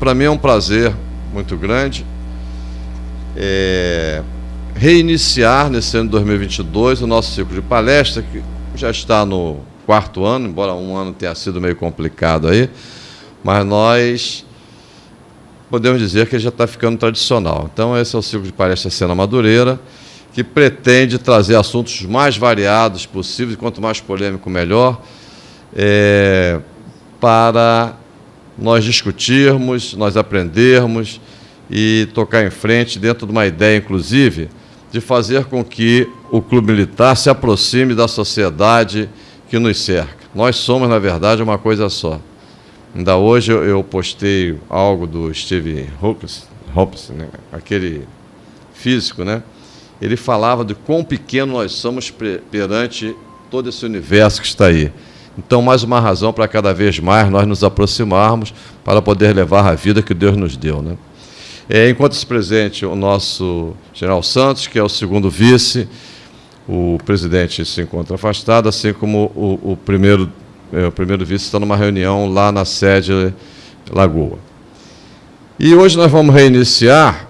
Para mim é um prazer muito grande é, reiniciar nesse ano de 2022 o nosso ciclo de palestra, que já está no quarto ano, embora um ano tenha sido meio complicado aí, mas nós podemos dizer que já está ficando tradicional. Então, esse é o ciclo de palestra Cena Madureira, que pretende trazer assuntos mais variados possíveis, quanto mais polêmico, melhor, é, para nós discutirmos, nós aprendermos e tocar em frente dentro de uma ideia, inclusive, de fazer com que o clube militar se aproxime da sociedade que nos cerca. Nós somos, na verdade, uma coisa só. Ainda hoje eu postei algo do Steve Hopkins, né? aquele físico, né? Ele falava de quão pequeno nós somos perante todo esse universo que está aí. Então, mais uma razão para cada vez mais nós nos aproximarmos para poder levar a vida que Deus nos deu. Né? É, enquanto-se presente o nosso general Santos, que é o segundo vice, o presidente se encontra afastado, assim como o, o primeiro, é, o primeiro vice está numa reunião lá na sede Lagoa. E hoje nós vamos reiniciar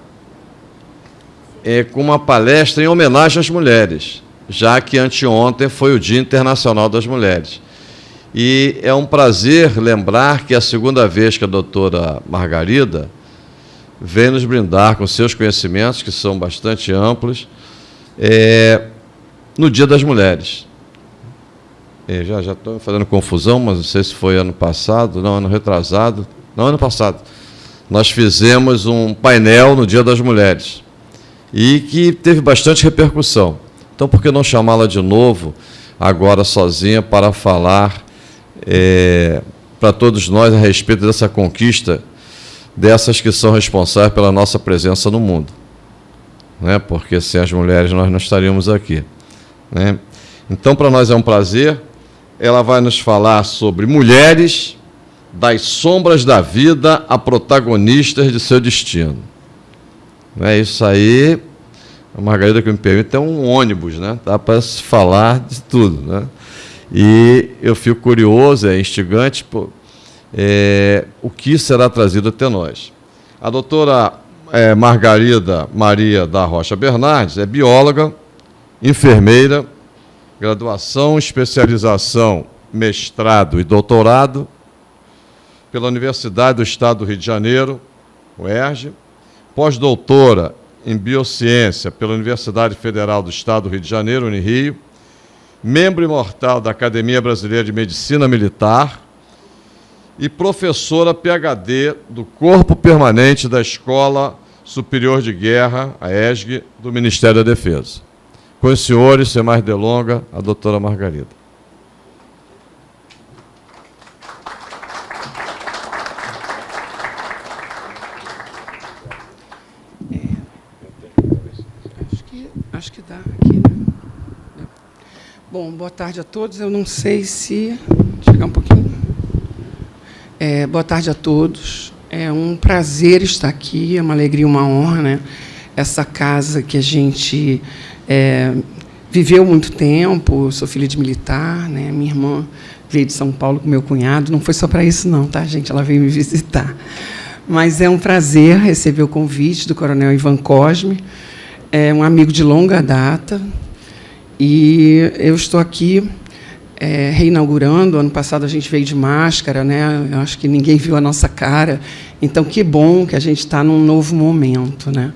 é, com uma palestra em homenagem às mulheres, já que anteontem foi o Dia Internacional das Mulheres. E é um prazer lembrar que é a segunda vez que a doutora Margarida vem nos brindar com seus conhecimentos, que são bastante amplos, é, no Dia das Mulheres. É, já já estou fazendo confusão, mas não sei se foi ano passado, não, ano retrasado, não, ano passado. Nós fizemos um painel no Dia das Mulheres e que teve bastante repercussão. Então, por que não chamá-la de novo, agora sozinha, para falar é, para todos nós a respeito dessa conquista dessas que são responsáveis pela nossa presença no mundo. Né? Porque sem as mulheres nós não estaríamos aqui. Né? Então, para nós é um prazer. Ela vai nos falar sobre mulheres das sombras da vida a protagonistas de seu destino. É isso aí. A Margarida que me permite é um ônibus, né? Dá para se falar de tudo, né? E eu fico curioso, é instigante, pô, é, o que será trazido até nós. A doutora é, Margarida Maria da Rocha Bernardes é bióloga, enfermeira, graduação, especialização, mestrado e doutorado pela Universidade do Estado do Rio de Janeiro, UERJ, pós-doutora em biociência pela Universidade Federal do Estado do Rio de Janeiro, Unirio, membro imortal da Academia Brasileira de Medicina Militar e professora PhD do Corpo Permanente da Escola Superior de Guerra, a ESG, do Ministério da Defesa. Com os senhores, sem mais delonga, a doutora Margarida. Bom, boa tarde a todos. Eu não sei se... Chegar um pouquinho. É, boa tarde a todos. É um prazer estar aqui, é uma alegria, uma honra. Né? Essa casa que a gente é, viveu muito tempo, eu sou filha de militar, né? minha irmã veio de São Paulo com meu cunhado. Não foi só para isso, não, tá, gente? Ela veio me visitar. Mas é um prazer receber o convite do coronel Ivan Cosme, é um amigo de longa data, e eu estou aqui é, reinaugurando. Ano passado a gente veio de máscara, né? Eu acho que ninguém viu a nossa cara. Então, que bom que a gente está num novo momento, né?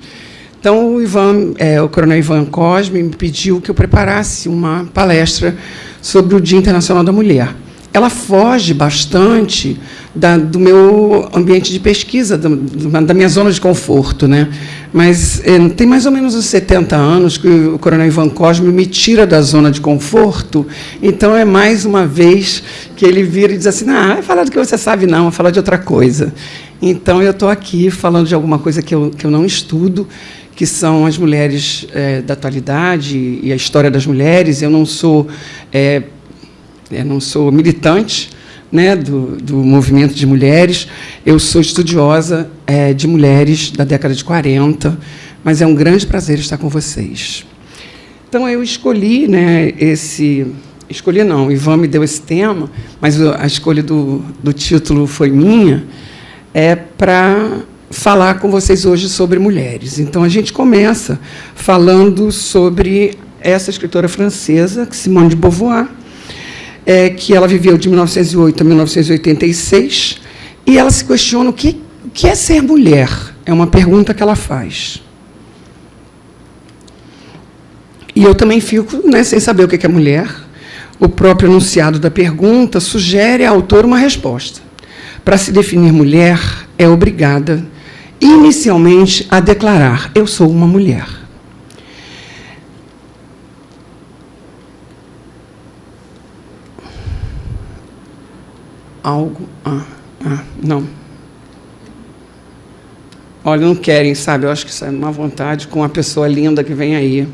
Então, o, Ivan, é, o coronel Ivan Cosme me pediu que eu preparasse uma palestra sobre o Dia Internacional da Mulher. Ela foge bastante da, do meu ambiente de pesquisa, da minha zona de conforto. Né? Mas é, tem mais ou menos uns 70 anos que o coronel Ivan Cosme me tira da zona de conforto, então é mais uma vez que ele vira e diz assim, ah, vai falar do que você sabe não, vai falar de outra coisa. Então, eu estou aqui falando de alguma coisa que eu, que eu não estudo, que são as mulheres é, da atualidade e a história das mulheres. Eu não sou, é, eu não sou militante, né, do, do movimento de mulheres. Eu sou estudiosa é, de mulheres da década de 40, mas é um grande prazer estar com vocês. Então, eu escolhi né, esse... Escolhi não, o Ivan me deu esse tema, mas a escolha do, do título foi minha, é para falar com vocês hoje sobre mulheres. Então, a gente começa falando sobre essa escritora francesa, Simone de Beauvoir, é, que ela viveu de 1908 a 1986, e ela se questiona o que, o que é ser mulher. É uma pergunta que ela faz. E eu também fico né, sem saber o que é mulher. O próprio enunciado da pergunta sugere ao autor uma resposta. Para se definir mulher, é obrigada, inicialmente, a declarar: Eu sou uma mulher. Algo. Ah, ah, não. Olha, não querem, sabe? Eu acho que isso é uma vontade com a pessoa linda que vem aí.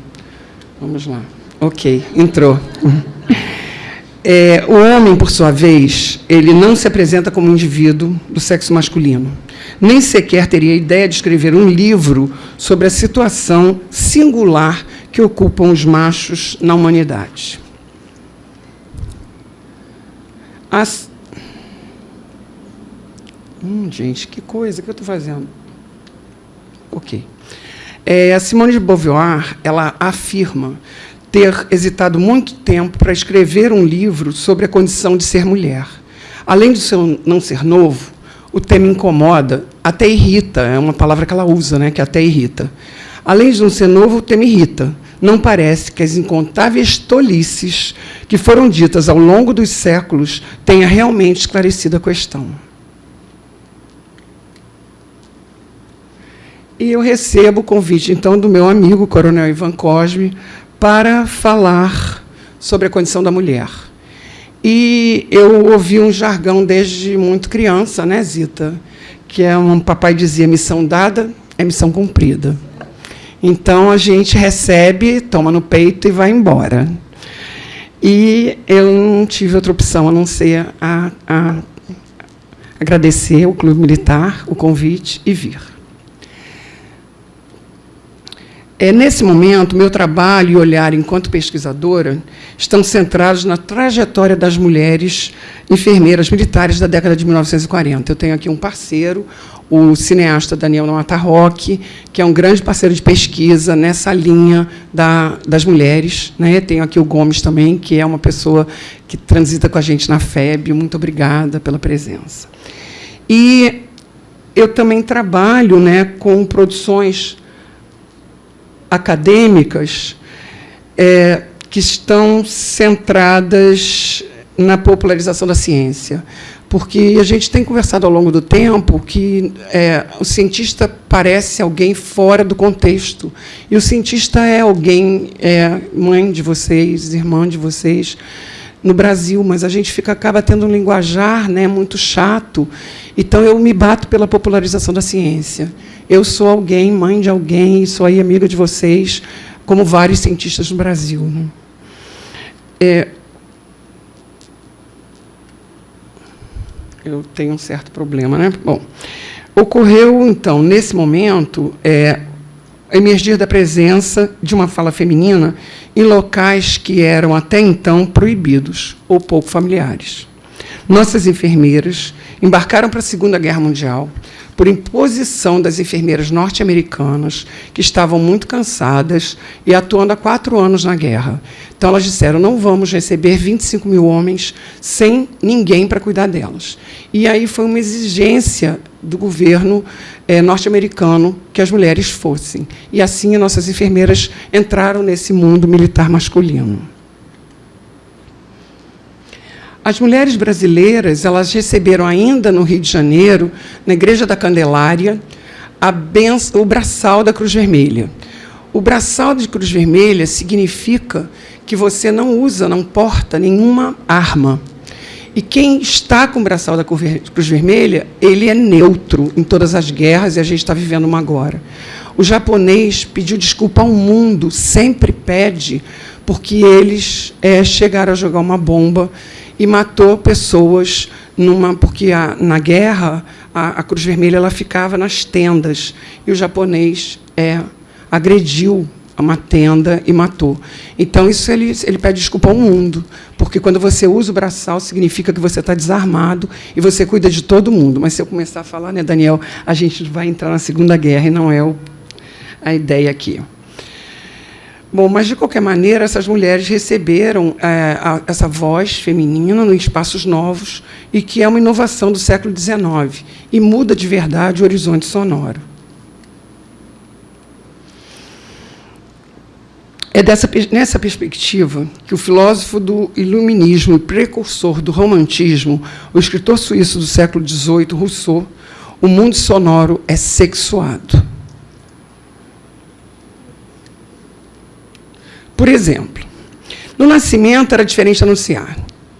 Vamos lá. Ok, entrou. É, o homem, por sua vez, ele não se apresenta como um indivíduo do sexo masculino. Nem sequer teria ideia de escrever um livro sobre a situação singular que ocupam os machos na humanidade. As... Hum, gente, que coisa que eu estou fazendo. Ok. É, a Simone de Beauvoir ela afirma ter hesitado muito tempo para escrever um livro sobre a condição de ser mulher. Além de seu não ser novo, o tema incomoda, até irrita, é uma palavra que ela usa, né, que até irrita. Além de não ser novo, o tema irrita. Não parece que as incontáveis tolices que foram ditas ao longo dos séculos tenha realmente esclarecido a questão. E eu recebo o convite, então, do meu amigo, Coronel Ivan Cosme, para falar sobre a condição da mulher. E eu ouvi um jargão desde muito criança, né, Zita? Que é um papai dizia: missão dada é missão cumprida. Então a gente recebe, toma no peito e vai embora. E eu não tive outra opção a não ser a, a agradecer ao Clube Militar o convite e vir. É, nesse momento, meu trabalho e olhar enquanto pesquisadora estão centrados na trajetória das mulheres enfermeiras militares da década de 1940. Eu tenho aqui um parceiro, o cineasta Daniel Matarroque, que é um grande parceiro de pesquisa nessa linha da, das mulheres. Né? Tenho aqui o Gomes também, que é uma pessoa que transita com a gente na FEB. Muito obrigada pela presença. E eu também trabalho né, com produções acadêmicas é, que estão centradas na popularização da ciência. Porque a gente tem conversado ao longo do tempo que é, o cientista parece alguém fora do contexto. E o cientista é alguém, é mãe de vocês, irmã de vocês, no Brasil, mas a gente fica, acaba tendo um linguajar né, muito chato. Então, eu me bato pela popularização da ciência. Eu sou alguém, mãe de alguém, sou aí amiga de vocês, como vários cientistas no Brasil. Né? É, eu tenho um certo problema, né? Bom, ocorreu então nesse momento é, emergir da presença de uma fala feminina em locais que eram até então proibidos ou pouco familiares. Nossas enfermeiras embarcaram para a Segunda Guerra Mundial por imposição das enfermeiras norte-americanas, que estavam muito cansadas e atuando há quatro anos na guerra. Então, elas disseram: não vamos receber 25 mil homens sem ninguém para cuidar delas. E aí foi uma exigência do governo é, norte-americano que as mulheres fossem. E assim, as nossas enfermeiras entraram nesse mundo militar masculino. As mulheres brasileiras elas receberam ainda no Rio de Janeiro, na Igreja da Candelária, benção, o braçal da Cruz Vermelha. O braçal de Cruz Vermelha significa que você não usa, não porta nenhuma arma. E quem está com o braçal da Cruz Vermelha, ele é neutro em todas as guerras, e a gente está vivendo uma agora. O japonês pediu desculpa ao mundo, sempre pede, porque eles é, chegaram a jogar uma bomba e matou pessoas numa porque a, na guerra a, a, Cruz Vermelha ela ficava nas tendas e o japonês é, agrediu uma tenda e matou. Então, isso ele, ele pede desculpa ao mundo, porque quando você usa o braçal, significa que você está desarmado e você cuida de todo mundo. Mas se eu começar a falar, né, Daniel, a gente vai entrar na Segunda Guerra e não é o, a ideia aqui. Bom, mas de qualquer maneira, essas mulheres receberam é, a, essa voz feminina em espaços novos e que é uma inovação do século XIX e muda de verdade o horizonte sonoro. É dessa, nessa perspectiva que o filósofo do iluminismo e precursor do romantismo, o escritor suíço do século XVIII, Rousseau, o mundo sonoro é sexuado. Por exemplo, no nascimento era diferente anunciar.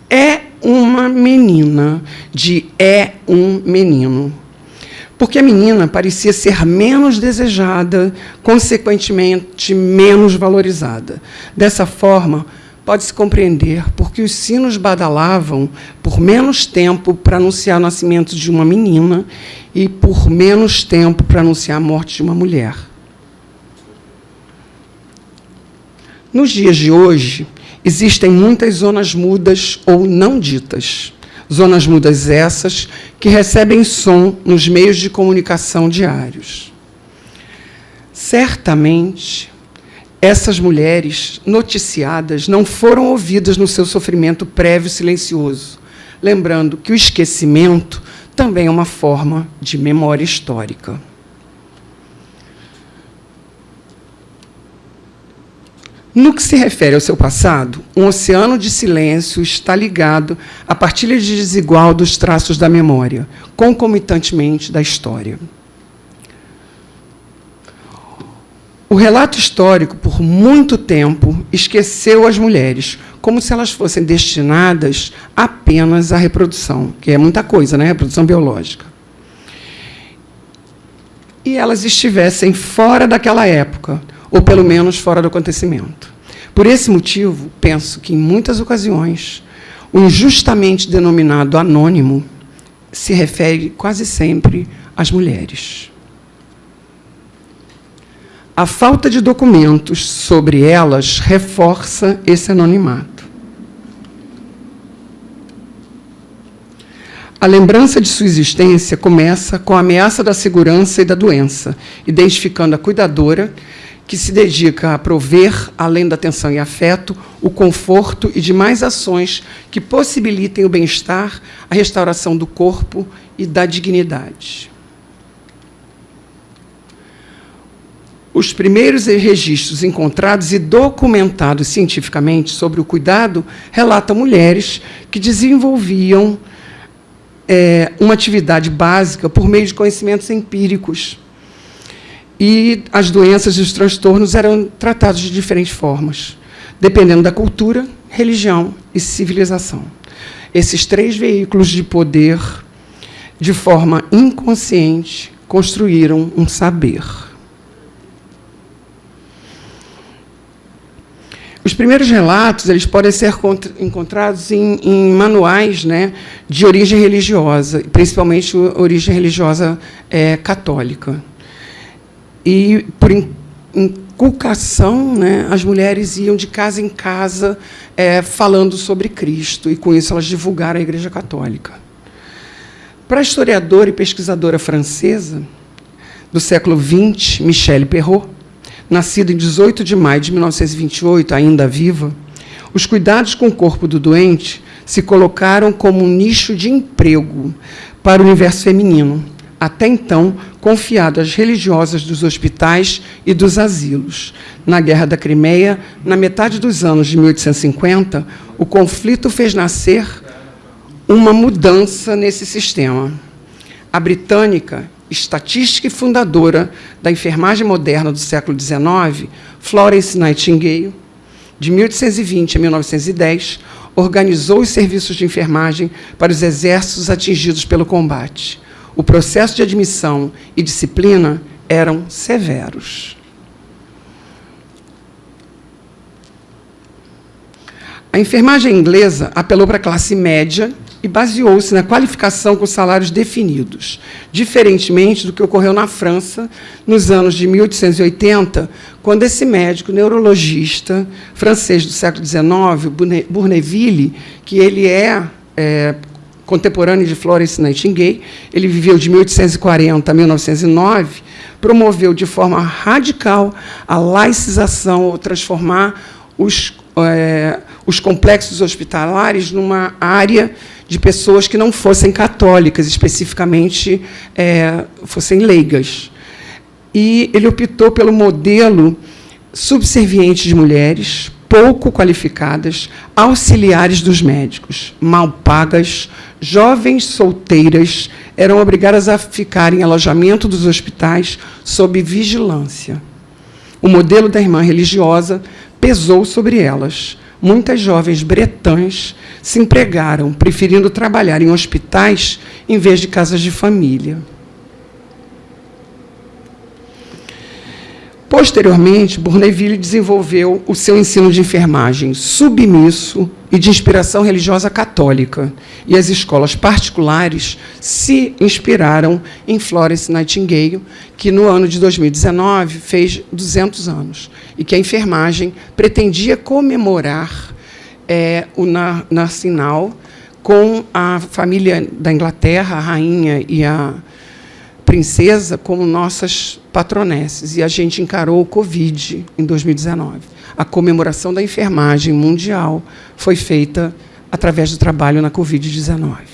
É uma menina de é um menino. Porque a menina parecia ser menos desejada, consequentemente menos valorizada. Dessa forma, pode-se compreender porque os sinos badalavam por menos tempo para anunciar o nascimento de uma menina e por menos tempo para anunciar a morte de uma mulher. Nos dias de hoje, existem muitas zonas mudas ou não ditas. Zonas mudas essas que recebem som nos meios de comunicação diários. Certamente, essas mulheres noticiadas não foram ouvidas no seu sofrimento prévio silencioso, lembrando que o esquecimento também é uma forma de memória histórica. No que se refere ao seu passado, um oceano de silêncio está ligado à partilha desigual dos traços da memória, concomitantemente da história. O relato histórico, por muito tempo, esqueceu as mulheres, como se elas fossem destinadas apenas à reprodução, que é muita coisa, né? Reprodução biológica. E elas estivessem fora daquela época, ou pelo menos fora do acontecimento. Por esse motivo, penso que, em muitas ocasiões, o injustamente denominado anônimo se refere quase sempre às mulheres. A falta de documentos sobre elas reforça esse anonimato. A lembrança de sua existência começa com a ameaça da segurança e da doença, identificando a cuidadora que se dedica a prover, além da atenção e afeto, o conforto e demais ações que possibilitem o bem-estar, a restauração do corpo e da dignidade. Os primeiros registros encontrados e documentados cientificamente sobre o cuidado relatam mulheres que desenvolviam é, uma atividade básica por meio de conhecimentos empíricos, e as doenças e os transtornos eram tratados de diferentes formas, dependendo da cultura, religião e civilização. Esses três veículos de poder, de forma inconsciente, construíram um saber. Os primeiros relatos eles podem ser encontrados em, em manuais né, de origem religiosa, principalmente origem religiosa é, católica. E, por inculcação, né, as mulheres iam de casa em casa é, falando sobre Cristo, e com isso elas divulgaram a Igreja Católica. Para a historiadora e pesquisadora francesa do século XX, Michelle Perrault, nascida em 18 de maio de 1928, ainda viva, os cuidados com o corpo do doente se colocaram como um nicho de emprego para o universo feminino, até então confiado às religiosas dos hospitais e dos asilos. Na Guerra da Crimeia, na metade dos anos de 1850, o conflito fez nascer uma mudança nesse sistema. A britânica, estatística e fundadora da enfermagem moderna do século XIX, Florence Nightingale, de 1820 a 1910, organizou os serviços de enfermagem para os exércitos atingidos pelo combate o processo de admissão e disciplina eram severos. A enfermagem inglesa apelou para a classe média e baseou-se na qualificação com salários definidos, diferentemente do que ocorreu na França nos anos de 1880, quando esse médico neurologista francês do século XIX, Bourneville, que ele é, é contemporâneo de Florence Nightingale, ele viveu de 1840 a 1909, promoveu de forma radical a laicização, ou transformar os, é, os complexos hospitalares numa área de pessoas que não fossem católicas, especificamente é, fossem leigas. E ele optou pelo modelo subserviente de mulheres, pouco qualificadas, auxiliares dos médicos, mal pagas, jovens solteiras, eram obrigadas a ficar em alojamento dos hospitais sob vigilância. O modelo da irmã religiosa pesou sobre elas, muitas jovens bretãs se empregaram, preferindo trabalhar em hospitais em vez de casas de família. Posteriormente, Bourneville desenvolveu o seu ensino de enfermagem submisso e de inspiração religiosa católica, e as escolas particulares se inspiraram em Florence Nightingale, que no ano de 2019 fez 200 anos, e que a enfermagem pretendia comemorar é, o Narcinal com a família da Inglaterra, a rainha e a princesa, como nossas patronesses. E a gente encarou o Covid em 2019. A comemoração da enfermagem mundial foi feita através do trabalho na Covid-19.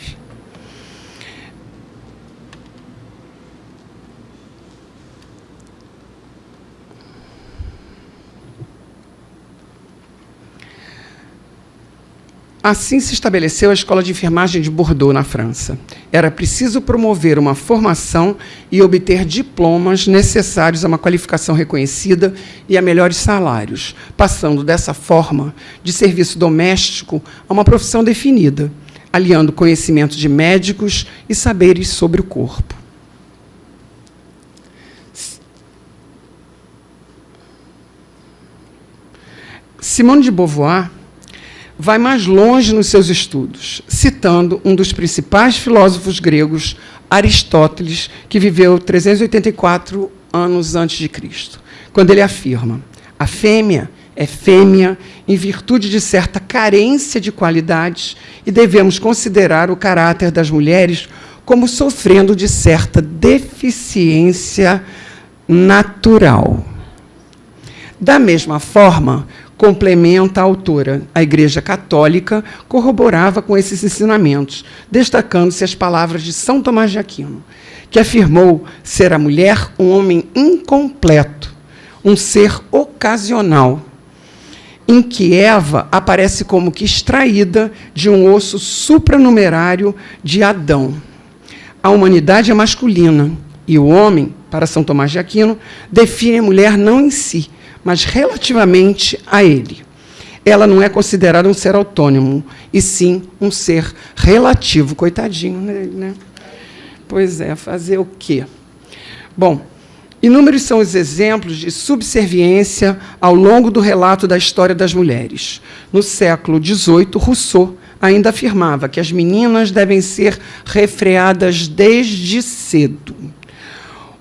Assim se estabeleceu a Escola de Enfermagem de Bordeaux, na França. Era preciso promover uma formação e obter diplomas necessários a uma qualificação reconhecida e a melhores salários, passando dessa forma de serviço doméstico a uma profissão definida, aliando conhecimento de médicos e saberes sobre o corpo. Simone de Beauvoir vai mais longe nos seus estudos, citando um dos principais filósofos gregos, Aristóteles, que viveu 384 anos antes de Cristo, quando ele afirma: a fêmea é fêmea em virtude de certa carência de qualidades e devemos considerar o caráter das mulheres como sofrendo de certa deficiência natural. Da mesma forma, complementa a autora. A Igreja Católica corroborava com esses ensinamentos, destacando-se as palavras de São Tomás de Aquino, que afirmou ser a mulher um homem incompleto, um ser ocasional, em que Eva aparece como que extraída de um osso supranumerário de Adão. A humanidade é masculina e o homem, para São Tomás de Aquino, define a mulher não em si, mas relativamente a ele. Ela não é considerada um ser autônomo, e sim um ser relativo. Coitadinho dele, né? Pois é, fazer o quê? Bom, inúmeros são os exemplos de subserviência ao longo do relato da história das mulheres. No século XVIII, Rousseau ainda afirmava que as meninas devem ser refreadas desde cedo.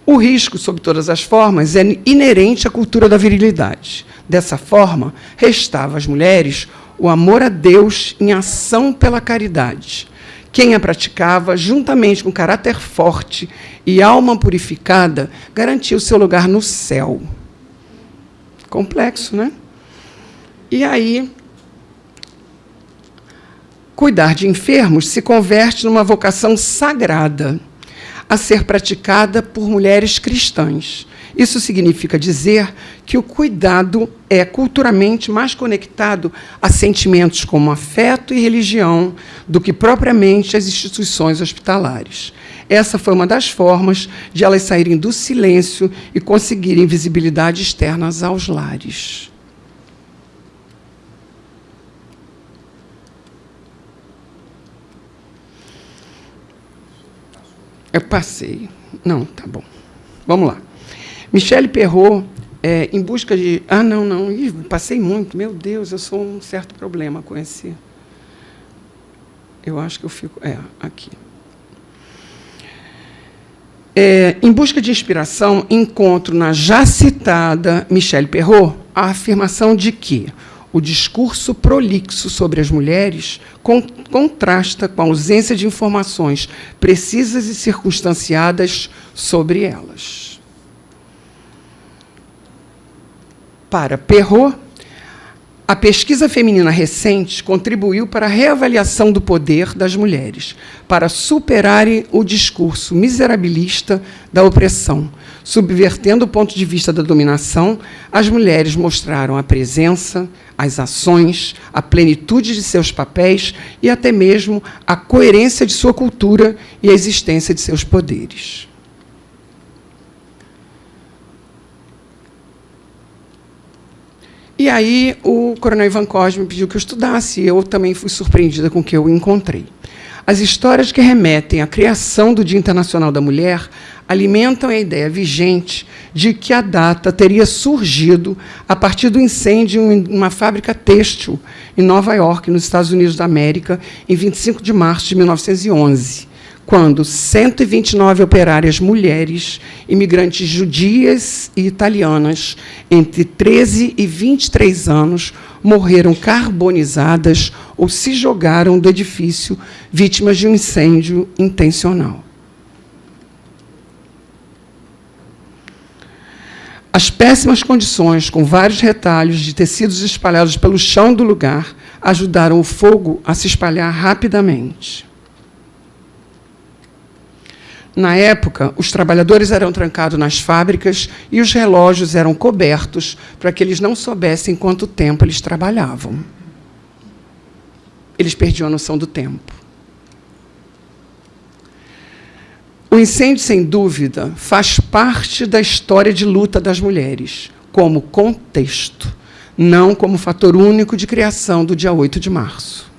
O risco, sob todas as formas, é inerente à cultura da virilidade. Dessa forma, restava às mulheres o amor a Deus em ação pela caridade. Quem a praticava, juntamente com caráter forte e alma purificada, garantia o seu lugar no céu. Complexo, né? E aí, cuidar de enfermos se converte numa vocação sagrada a ser praticada por mulheres cristãs. Isso significa dizer que o cuidado é culturalmente mais conectado a sentimentos como afeto e religião do que propriamente as instituições hospitalares. Essa foi uma das formas de elas saírem do silêncio e conseguirem visibilidade externas aos lares. Eu passei. Não, tá bom. Vamos lá. Michele Perrot, é, em busca de. Ah, não, não. Ih, passei muito. Meu Deus, eu sou um certo problema com esse. Eu acho que eu fico... É, aqui. É, em busca de inspiração, encontro na já citada Michelle Perrault a afirmação de que o discurso prolixo sobre as mulheres contrasta com a ausência de informações precisas e circunstanciadas sobre elas. Para Perrault, a pesquisa feminina recente contribuiu para a reavaliação do poder das mulheres, para superarem o discurso miserabilista da opressão. Subvertendo o ponto de vista da dominação, as mulheres mostraram a presença, as ações, a plenitude de seus papéis e até mesmo a coerência de sua cultura e a existência de seus poderes. E aí o coronel Ivan Cosme pediu que eu estudasse, e eu também fui surpreendida com o que eu encontrei. As histórias que remetem à criação do Dia Internacional da Mulher alimentam a ideia vigente de que a data teria surgido a partir do incêndio em uma fábrica têxtil em Nova York, nos Estados Unidos da América, em 25 de março de 1911 quando 129 operárias mulheres, imigrantes judias e italianas, entre 13 e 23 anos, morreram carbonizadas ou se jogaram do edifício vítimas de um incêndio intencional. As péssimas condições, com vários retalhos de tecidos espalhados pelo chão do lugar, ajudaram o fogo a se espalhar rapidamente. Na época, os trabalhadores eram trancados nas fábricas e os relógios eram cobertos para que eles não soubessem quanto tempo eles trabalhavam. Eles perdiam a noção do tempo. O incêndio, sem dúvida, faz parte da história de luta das mulheres, como contexto, não como fator único de criação do dia 8 de março.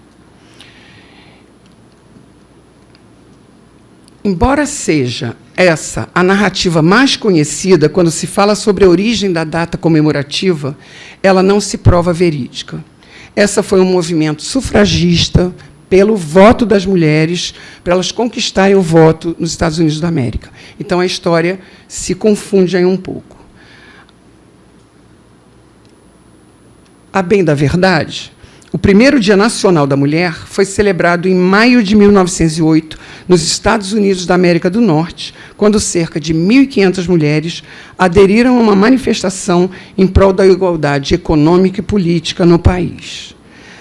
Embora seja essa a narrativa mais conhecida quando se fala sobre a origem da data comemorativa, ela não se prova verídica. Essa foi um movimento sufragista pelo voto das mulheres, para elas conquistarem o voto nos Estados Unidos da América. Então, a história se confunde aí um pouco. A bem da verdade, o primeiro Dia Nacional da Mulher foi celebrado em maio de 1908, nos Estados Unidos da América do Norte, quando cerca de 1.500 mulheres aderiram a uma manifestação em prol da igualdade econômica e política no país.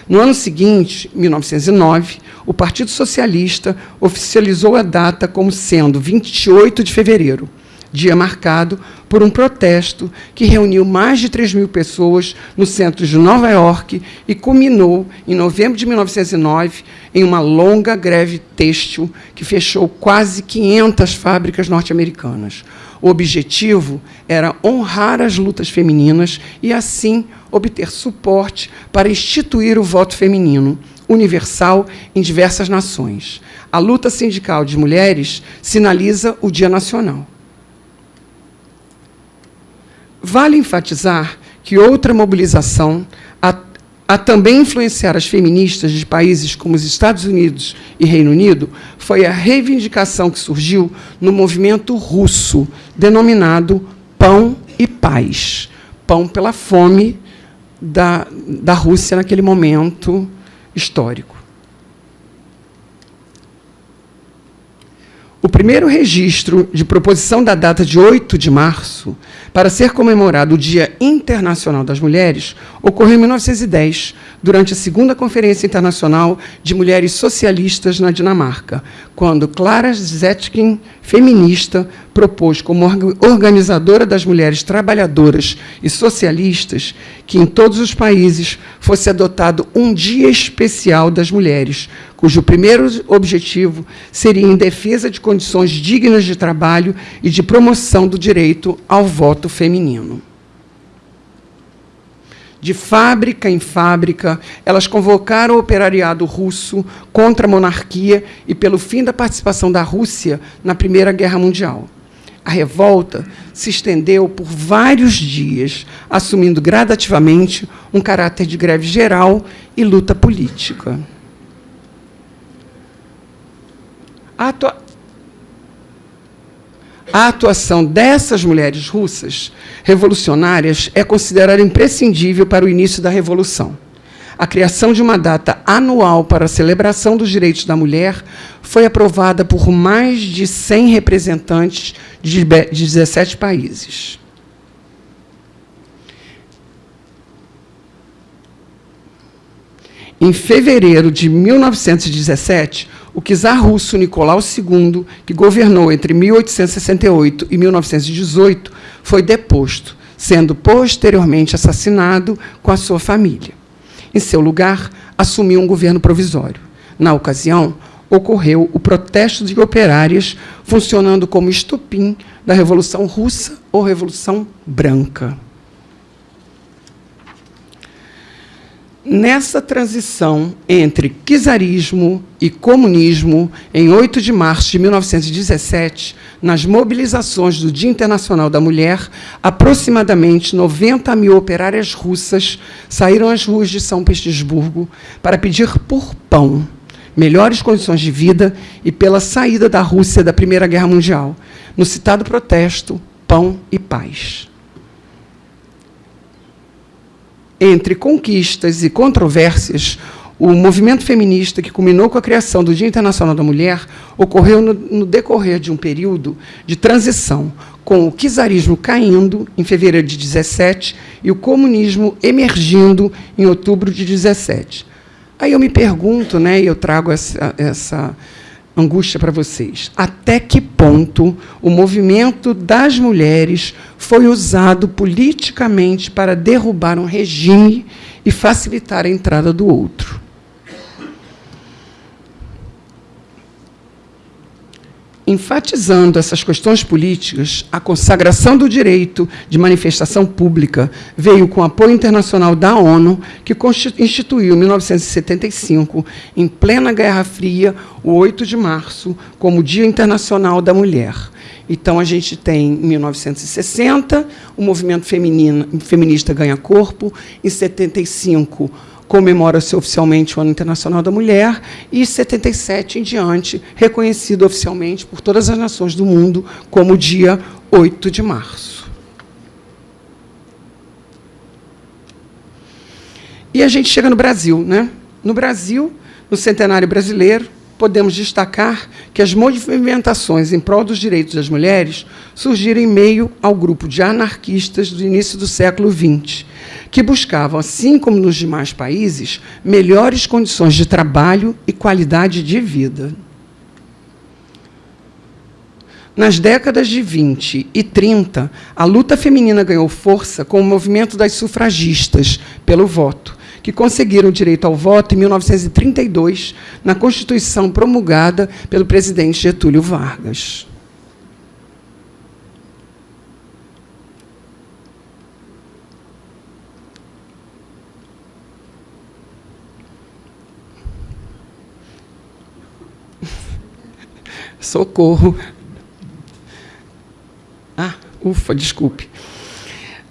No ano seguinte, 1909, o Partido Socialista oficializou a data como sendo 28 de fevereiro, dia marcado por um protesto que reuniu mais de 3 mil pessoas no centro de Nova York e culminou, em novembro de 1909, em uma longa greve têxtil que fechou quase 500 fábricas norte-americanas. O objetivo era honrar as lutas femininas e, assim, obter suporte para instituir o voto feminino, universal em diversas nações. A luta sindical de mulheres sinaliza o Dia Nacional. Vale enfatizar que outra mobilização a, a, também influenciar as feministas de países como os Estados Unidos e Reino Unido foi a reivindicação que surgiu no movimento russo, denominado Pão e Paz. Pão pela fome da, da Rússia naquele momento histórico. O primeiro registro de proposição da data de 8 de março para ser comemorado o Dia Internacional das Mulheres ocorreu em 1910, durante a segunda Conferência Internacional de Mulheres Socialistas na Dinamarca, quando Clara Zetkin, feminista, propôs como organizadora das mulheres trabalhadoras e socialistas que em todos os países fosse adotado um dia especial das mulheres, cujo primeiro objetivo seria em defesa de condições dignas de trabalho e de promoção do direito ao voto feminino. De fábrica em fábrica, elas convocaram o operariado russo contra a monarquia e pelo fim da participação da Rússia na Primeira Guerra Mundial. A revolta se estendeu por vários dias, assumindo gradativamente um caráter de greve geral e luta política. A, atua... a atuação dessas mulheres russas revolucionárias é considerada imprescindível para o início da Revolução. A criação de uma data anual para a celebração dos direitos da mulher foi aprovada por mais de 100 representantes de 17 países. Em fevereiro de 1917, o czar russo Nicolau II, que governou entre 1868 e 1918, foi deposto, sendo posteriormente assassinado com a sua família. Em seu lugar, assumiu um governo provisório. Na ocasião, ocorreu o protesto de operárias, funcionando como estupim da Revolução Russa ou Revolução Branca. Nessa transição entre czarismo e comunismo, em 8 de março de 1917, nas mobilizações do Dia Internacional da Mulher, aproximadamente 90 mil operárias russas saíram às ruas de São Petersburgo para pedir por pão, melhores condições de vida e pela saída da Rússia da Primeira Guerra Mundial, no citado protesto Pão e Paz. Entre conquistas e controvérsias, o movimento feminista, que culminou com a criação do Dia Internacional da Mulher, ocorreu no, no decorrer de um período de transição, com o czarismo caindo em fevereiro de 17 e o comunismo emergindo em outubro de 17. Aí eu me pergunto, né, e eu trago essa, essa angústia para vocês. Até que ponto o movimento das mulheres foi usado politicamente para derrubar um regime e facilitar a entrada do outro? Enfatizando essas questões políticas, a consagração do direito de manifestação pública veio com apoio internacional da ONU, que instituiu, em 1975, em plena Guerra Fria, o 8 de março, como Dia Internacional da Mulher. Então, a gente tem, em 1960, o movimento feminino, feminista ganha corpo, em 75, comemora-se oficialmente o Ano Internacional da Mulher e 77 em diante, reconhecido oficialmente por todas as nações do mundo como dia 8 de março. E a gente chega no Brasil, né? No Brasil, no centenário brasileiro, podemos destacar que as movimentações em prol dos direitos das mulheres surgiram em meio ao grupo de anarquistas do início do século XX, que buscavam, assim como nos demais países, melhores condições de trabalho e qualidade de vida. Nas décadas de 20 e 30, a luta feminina ganhou força com o movimento das sufragistas pelo voto, que conseguiram direito ao voto em 1932, na Constituição promulgada pelo presidente Getúlio Vargas. Socorro. Ah, ufa, desculpe.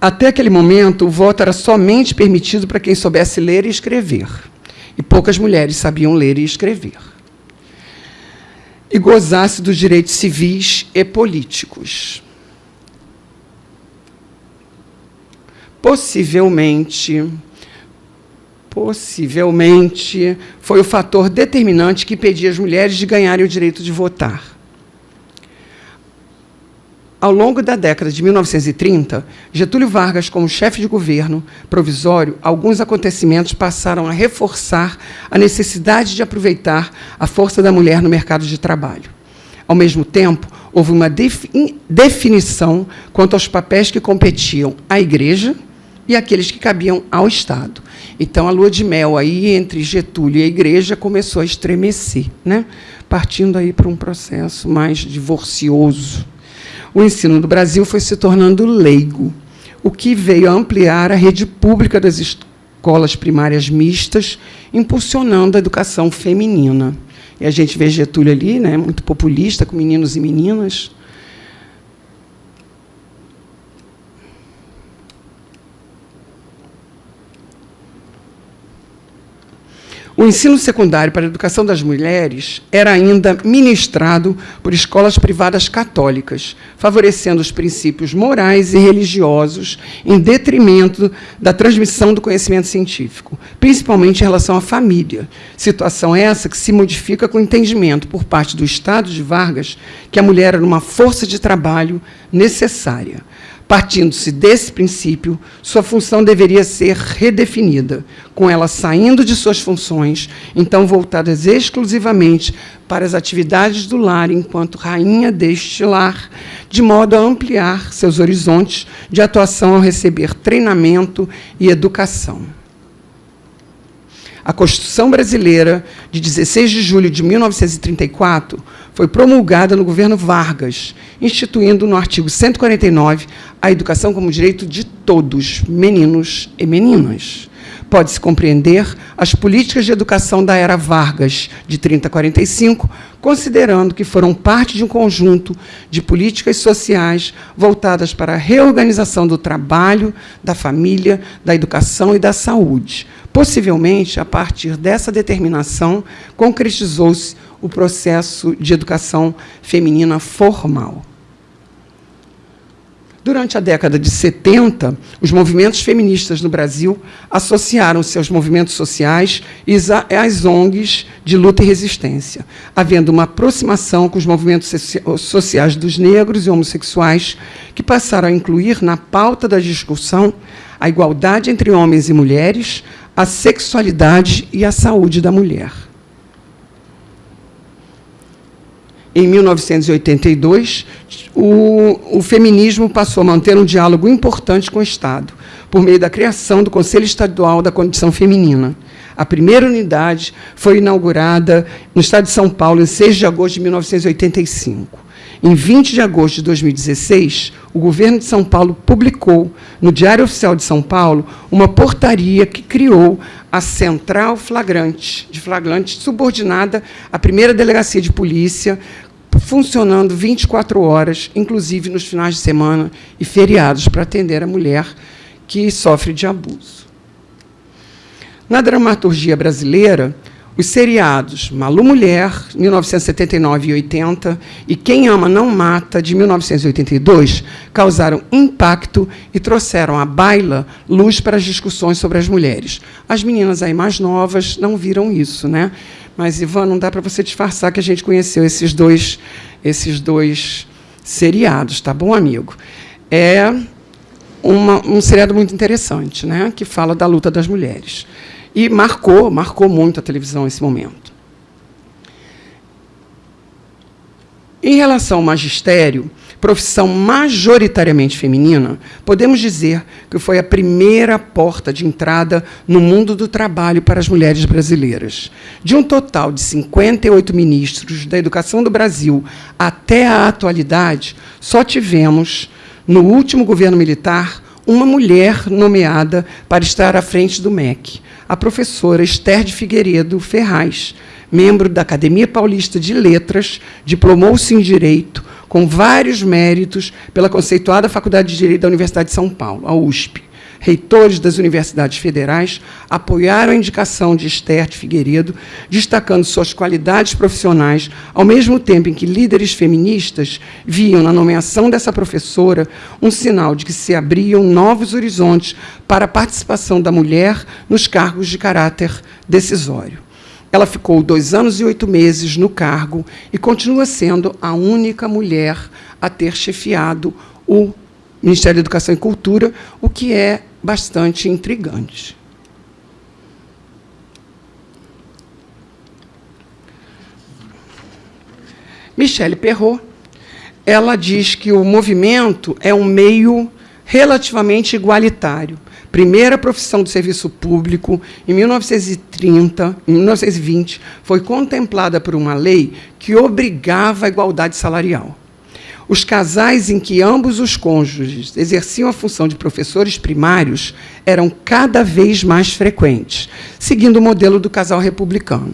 Até aquele momento, o voto era somente permitido para quem soubesse ler e escrever. E poucas mulheres sabiam ler e escrever. E gozasse dos direitos civis e políticos. Possivelmente, possivelmente, foi o fator determinante que impedia as mulheres de ganharem o direito de votar. Ao longo da década de 1930, Getúlio Vargas, como chefe de governo provisório, alguns acontecimentos passaram a reforçar a necessidade de aproveitar a força da mulher no mercado de trabalho. Ao mesmo tempo, houve uma definição quanto aos papéis que competiam à Igreja e aqueles que cabiam ao Estado. Então, a lua de mel aí entre Getúlio e a Igreja começou a estremecer, né? partindo aí para um processo mais divorcioso o ensino no Brasil foi se tornando leigo, o que veio a ampliar a rede pública das escolas primárias mistas, impulsionando a educação feminina. E a gente vê Getúlio ali, né, muito populista, com meninos e meninas. O ensino secundário para a educação das mulheres era ainda ministrado por escolas privadas católicas, favorecendo os princípios morais e religiosos em detrimento da transmissão do conhecimento científico, principalmente em relação à família. Situação essa que se modifica com o entendimento por parte do Estado de Vargas que a mulher era uma força de trabalho necessária. Partindo-se desse princípio, sua função deveria ser redefinida, com ela saindo de suas funções, então voltadas exclusivamente para as atividades do lar enquanto rainha deste lar, de modo a ampliar seus horizontes de atuação ao receber treinamento e educação. A Constituição Brasileira, de 16 de julho de 1934, foi promulgada no governo Vargas, instituindo no artigo 149 a educação como direito de todos, meninos e meninas. Pode-se compreender as políticas de educação da era Vargas, de 30 a 45, considerando que foram parte de um conjunto de políticas sociais voltadas para a reorganização do trabalho, da família, da educação e da saúde. Possivelmente, a partir dessa determinação, concretizou-se o processo de educação feminina formal. Durante a década de 70, os movimentos feministas no Brasil associaram-se aos movimentos sociais e às ONGs de luta e resistência, havendo uma aproximação com os movimentos sociais dos negros e homossexuais, que passaram a incluir na pauta da discussão a igualdade entre homens e mulheres, a sexualidade e a saúde da mulher. Em 1982, o, o, feminismo passou a manter um diálogo importante com o Estado, por meio da criação do Conselho Estadual da Condição Feminina. A primeira unidade foi inaugurada no Estado de São Paulo em 6 de agosto de 1985. Em 20 de agosto de 2016, o governo de São Paulo publicou no Diário Oficial de São Paulo uma portaria que criou a Central Flagrante, de flagrante subordinada à primeira delegacia de polícia, funcionando 24 horas, inclusive nos finais de semana e feriados, para atender a mulher que sofre de abuso. Na dramaturgia brasileira, os seriados Malu Mulher, 1979 e 80, e Quem Ama Não Mata, de 1982, causaram impacto e trouxeram à baila luz para as discussões sobre as mulheres. As meninas aí mais novas não viram isso, né? Mas, Ivan, não dá para você disfarçar que a gente conheceu esses dois, esses dois seriados, tá bom, amigo? É uma, um seriado muito interessante, né? que fala da luta das mulheres. E marcou, marcou muito a televisão esse momento. Em relação ao magistério, profissão majoritariamente feminina, podemos dizer que foi a primeira porta de entrada no mundo do trabalho para as mulheres brasileiras. De um total de 58 ministros da educação do Brasil até a atualidade, só tivemos, no último governo militar, uma mulher nomeada para estar à frente do MEC a professora Esther de Figueiredo Ferraz, membro da Academia Paulista de Letras, diplomou-se em Direito, com vários méritos pela conceituada Faculdade de Direito da Universidade de São Paulo, a USP. Reitores das universidades federais apoiaram a indicação de Esther de Figueiredo, destacando suas qualidades profissionais, ao mesmo tempo em que líderes feministas viam na nomeação dessa professora um sinal de que se abriam novos horizontes para a participação da mulher nos cargos de caráter decisório. Ela ficou dois anos e oito meses no cargo e continua sendo a única mulher a ter chefiado o Ministério da Educação e Cultura, o que é bastante intrigante. Michelle Perrot, ela diz que o movimento é um meio relativamente igualitário. Primeira profissão do serviço público, em 1930, em 1920, foi contemplada por uma lei que obrigava a igualdade salarial. Os casais em que ambos os cônjuges exerciam a função de professores primários eram cada vez mais frequentes, seguindo o modelo do casal republicano.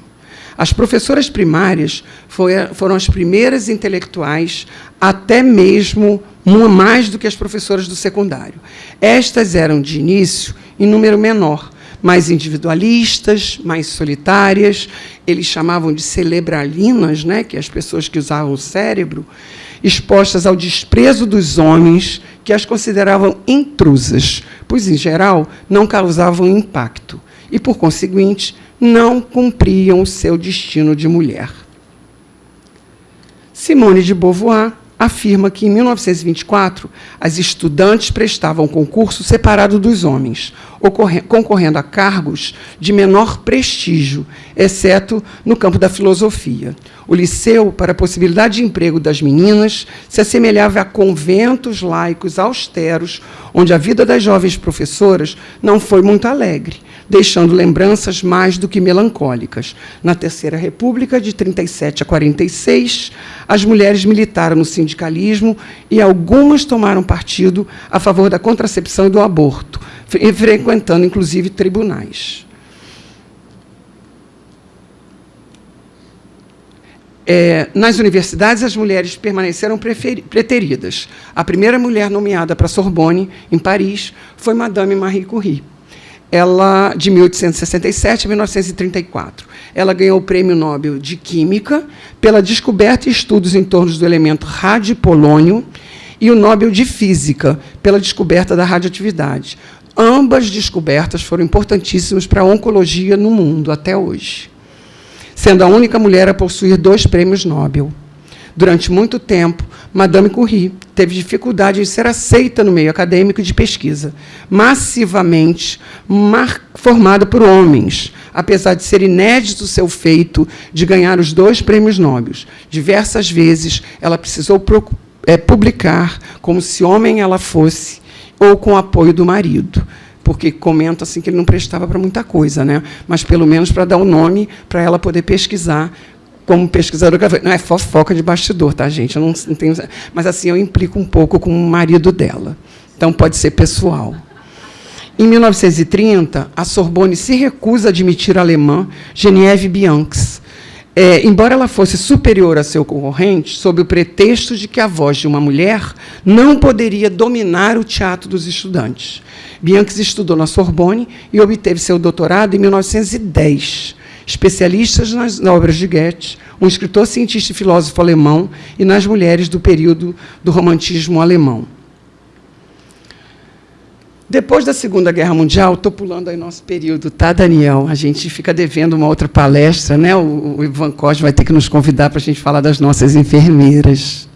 As professoras primárias foram as primeiras intelectuais, até mesmo mais do que as professoras do secundário. Estas eram, de início, em número menor, mais individualistas, mais solitárias, eles chamavam de cerebralinas, né, que é as pessoas que usavam o cérebro, expostas ao desprezo dos homens, que as consideravam intrusas, pois, em geral, não causavam impacto e, por conseguinte, não cumpriam o seu destino de mulher. Simone de Beauvoir afirma que, em 1924, as estudantes prestavam concurso separado dos homens, concorrendo a cargos de menor prestígio, exceto no campo da filosofia. O liceu, para a possibilidade de emprego das meninas, se assemelhava a conventos laicos austeros, onde a vida das jovens professoras não foi muito alegre, deixando lembranças mais do que melancólicas. Na Terceira República, de 37 a 46, as mulheres militaram no sindicalismo e algumas tomaram partido a favor da contracepção e do aborto, frequentando, inclusive, tribunais. É, nas universidades, as mulheres permaneceram preteridas. A primeira mulher nomeada para Sorbonne, em Paris, foi Madame Marie Curie ela de 1867 a 1934. Ela ganhou o Prêmio Nobel de Química pela descoberta e estudos em torno do elemento radiopolônio e o Nobel de Física pela descoberta da radioatividade. Ambas descobertas foram importantíssimas para a oncologia no mundo até hoje, sendo a única mulher a possuir dois prêmios Nobel. Durante muito tempo, Madame Curie teve dificuldade em ser aceita no meio acadêmico de pesquisa, massivamente formada por homens, apesar de ser inédito seu feito de ganhar os dois prêmios Nobel. Diversas vezes ela precisou é, publicar como se homem ela fosse ou com o apoio do marido porque comenta assim que ele não prestava para muita coisa, né? mas pelo menos para dar o um nome para ela poder pesquisar como pesquisadora, não é fofoca de bastidor, tá, gente? Eu não, não tenho, mas assim eu implico um pouco com o marido dela. Então pode ser pessoal. Em 1930, a Sorbonne se recusa a admitir a alemã Genevieve Bianx, é, embora ela fosse superior a seu concorrente, sob o pretexto de que a voz de uma mulher não poderia dominar o teatro dos estudantes. Bianchi estudou na Sorbonne e obteve seu doutorado em 1910 especialistas nas obras de Goethe, um escritor, cientista e filósofo alemão, e nas mulheres do período do romantismo alemão. Depois da Segunda Guerra Mundial, estou pulando aí nosso período, tá, Daniel? A gente fica devendo uma outra palestra, né? O, o Ivan Costa vai ter que nos convidar para a gente falar das nossas enfermeiras.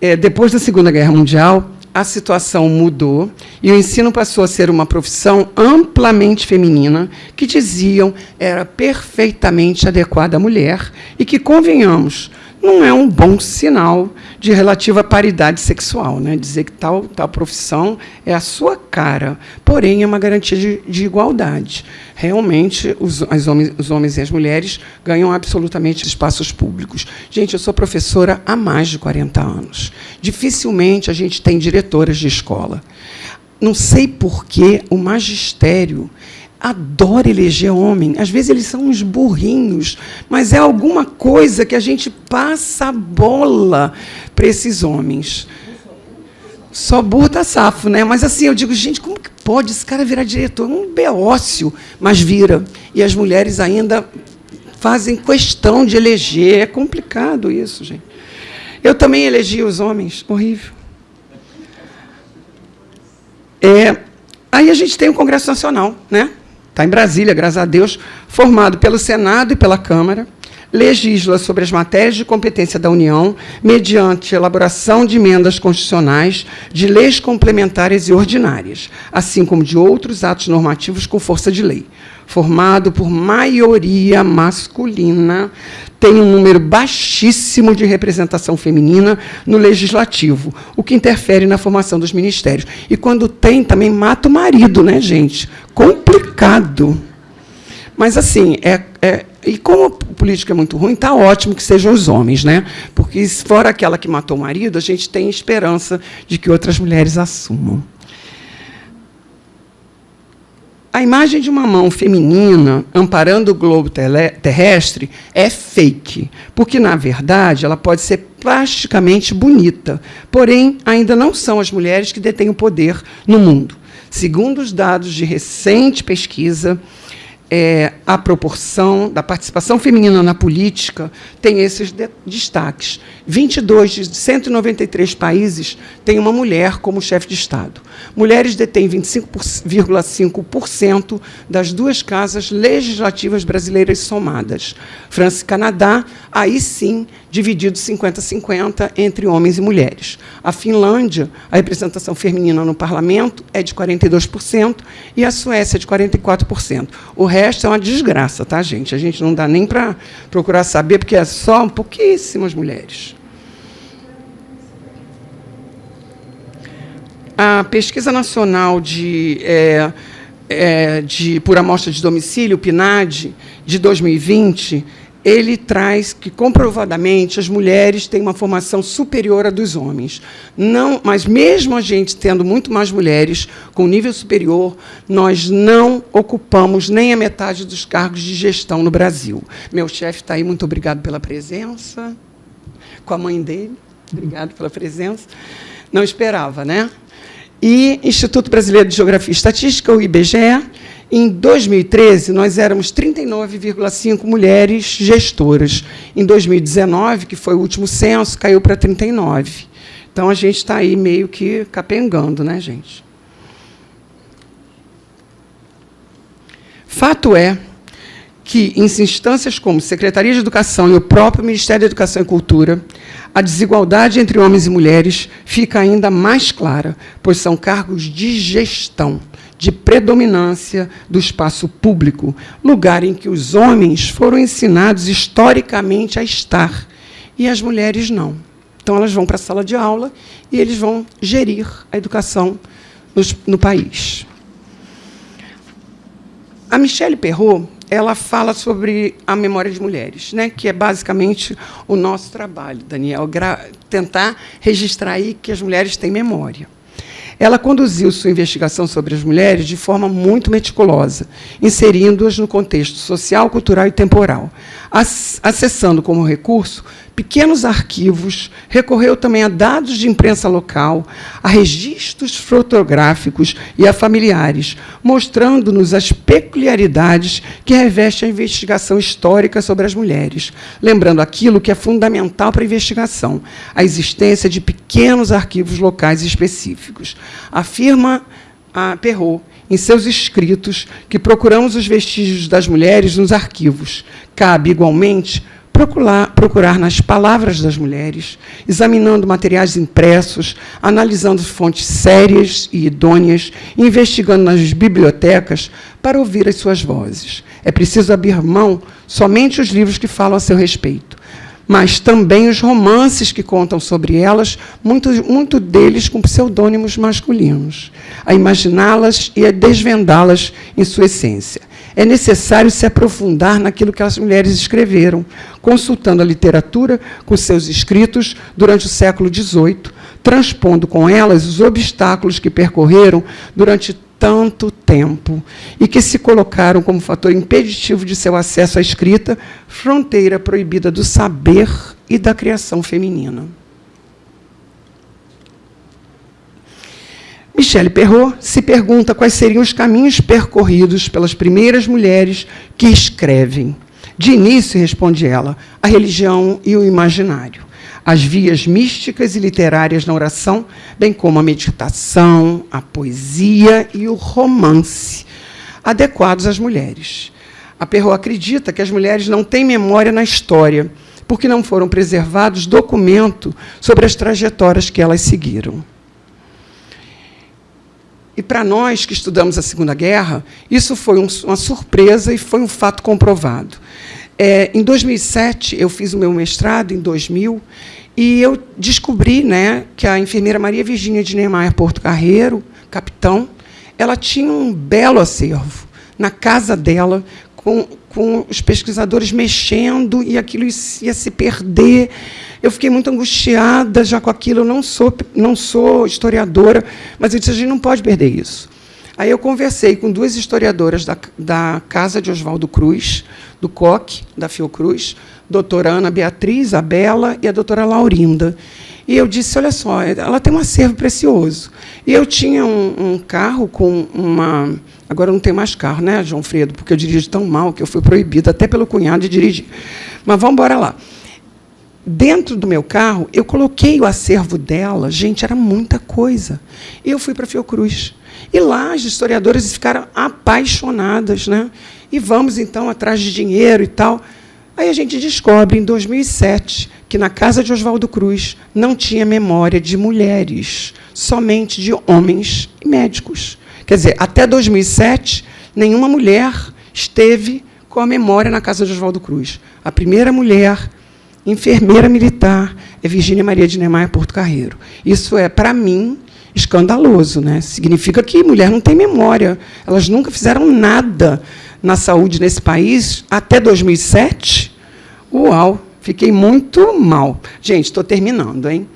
É, depois da Segunda Guerra Mundial, a situação mudou e o ensino passou a ser uma profissão amplamente feminina, que diziam era perfeitamente adequada à mulher e que, convenhamos, não é um bom sinal de relativa paridade sexual, né? dizer que tal, tal profissão é a sua cara, porém é uma garantia de, de igualdade. Realmente, os, homens, os homens e as mulheres ganham absolutamente espaços públicos. Gente, eu sou professora há mais de 40 anos. Dificilmente a gente tem diretoras de escola. Não sei por que o magistério adora eleger homem. Às vezes eles são uns burrinhos, mas é alguma coisa que a gente passa a bola para esses homens. Só burro tá safo, né? Mas assim, eu digo, gente, como que pode esse cara virar diretor? Um beócio, mas vira. E as mulheres ainda fazem questão de eleger. É complicado isso, gente. Eu também elegi os homens, horrível. É, aí a gente tem o Congresso Nacional, né? Está em Brasília, graças a Deus, formado pelo Senado e pela Câmara, legisla sobre as matérias de competência da União, mediante elaboração de emendas constitucionais, de leis complementares e ordinárias, assim como de outros atos normativos com força de lei. Formado por maioria masculina, tem um número baixíssimo de representação feminina no legislativo, o que interfere na formação dos ministérios. E quando tem, também mata o marido, né, gente? Complicado. Mas, assim, é, é e como a política é muito ruim, está ótimo que sejam os homens, né? Porque, fora aquela que matou o marido, a gente tem esperança de que outras mulheres assumam. A imagem de uma mão feminina amparando o globo terrestre é fake, porque, na verdade, ela pode ser plasticamente bonita, porém, ainda não são as mulheres que detêm o poder no mundo. Segundo os dados de recente pesquisa, é, a proporção da participação feminina na política tem esses de destaques. 22 de 193 países têm uma mulher como chefe de Estado. Mulheres detêm 25,5% das duas casas legislativas brasileiras somadas. França e Canadá, aí sim, dividido 50-50 entre homens e mulheres. A Finlândia, a representação feminina no parlamento é de 42% e a Suécia é de 44%. O resto é uma desgraça, tá, gente? A gente não dá nem para procurar saber, porque é só pouquíssimas mulheres. A pesquisa nacional de, é, é, de por amostra de domicílio, PNAD, de 2020, ele traz que comprovadamente as mulheres têm uma formação superior à dos homens. Não, mas mesmo a gente tendo muito mais mulheres com nível superior, nós não ocupamos nem a metade dos cargos de gestão no Brasil. Meu chefe está aí, muito obrigado pela presença. Com a mãe dele, obrigado pela presença. Não esperava, né? e Instituto Brasileiro de Geografia e Estatística, o IBGE. Em 2013, nós éramos 39,5 mulheres gestoras. Em 2019, que foi o último censo, caiu para 39. Então, a gente está aí meio que capengando, né, gente? Fato é que, em instâncias como Secretaria de Educação e o próprio Ministério da Educação e Cultura, a desigualdade entre homens e mulheres fica ainda mais clara, pois são cargos de gestão, de predominância do espaço público, lugar em que os homens foram ensinados historicamente a estar e as mulheres não. Então, elas vão para a sala de aula e eles vão gerir a educação no país. A Michelle Perrot ela fala sobre a memória de mulheres, né, que é basicamente o nosso trabalho, Daniel, tentar registrar aí que as mulheres têm memória. Ela conduziu sua investigação sobre as mulheres de forma muito meticulosa, inserindo-as no contexto social, cultural e temporal, acessando como recurso pequenos arquivos, recorreu também a dados de imprensa local, a registros fotográficos e a familiares, mostrando-nos as peculiaridades que reveste a investigação histórica sobre as mulheres, lembrando aquilo que é fundamental para a investigação, a existência de pequenos arquivos locais específicos. Afirma a Perrault, em seus escritos, que procuramos os vestígios das mulheres nos arquivos. Cabe, igualmente, procurar, procurar nas palavras das mulheres, examinando materiais impressos, analisando fontes sérias e idôneas, investigando nas bibliotecas para ouvir as suas vozes. É preciso abrir mão somente os livros que falam a seu respeito, mas também os romances que contam sobre elas, muito, muito deles com pseudônimos masculinos, a imaginá-las e a desvendá-las em sua essência é necessário se aprofundar naquilo que as mulheres escreveram, consultando a literatura com seus escritos durante o século XVIII, transpondo com elas os obstáculos que percorreram durante tanto tempo e que se colocaram como fator impeditivo de seu acesso à escrita, fronteira proibida do saber e da criação feminina. Michelle Perrault se pergunta quais seriam os caminhos percorridos pelas primeiras mulheres que escrevem. De início, responde ela, a religião e o imaginário, as vias místicas e literárias na oração, bem como a meditação, a poesia e o romance, adequados às mulheres. A Perrault acredita que as mulheres não têm memória na história, porque não foram preservados documentos sobre as trajetórias que elas seguiram. E para nós que estudamos a Segunda Guerra, isso foi um, uma surpresa e foi um fato comprovado. É, em 2007, eu fiz o meu mestrado, em 2000, e eu descobri né, que a enfermeira Maria Virgínia de Neymar Porto Carreiro, capitão, ela tinha um belo acervo na casa dela, com, com os pesquisadores mexendo, e aquilo ia se perder. Eu fiquei muito angustiada já com aquilo. Eu não sou, não sou historiadora, mas eu disse: a gente não pode perder isso. Aí eu conversei com duas historiadoras da, da casa de Oswaldo Cruz, do COC, da Fiocruz, doutora Ana Beatriz, a Bela e a doutora Laurinda. E eu disse, olha só, ela tem um acervo precioso. E eu tinha um, um carro com uma... Agora não tem mais carro, né, João Fredo? Porque eu dirijo tão mal que eu fui proibida até pelo cunhado de dirigir. Mas vamos embora lá. Dentro do meu carro, eu coloquei o acervo dela. Gente, era muita coisa. E eu fui para Fiocruz. E lá as historiadoras ficaram apaixonadas. Né? E vamos, então, atrás de dinheiro e tal. Aí a gente descobre, em 2007, que na casa de Oswaldo Cruz não tinha memória de mulheres, somente de homens e médicos. Quer dizer, até 2007, nenhuma mulher esteve com a memória na casa de Oswaldo Cruz. A primeira mulher enfermeira militar é Virgínia Maria de Neymar Porto Carreiro. Isso é, para mim, escandaloso. Né? Significa que mulher não tem memória. Elas nunca fizeram nada na saúde nesse país até 2007. Uau! Fiquei muito mal. Gente, estou terminando, hein?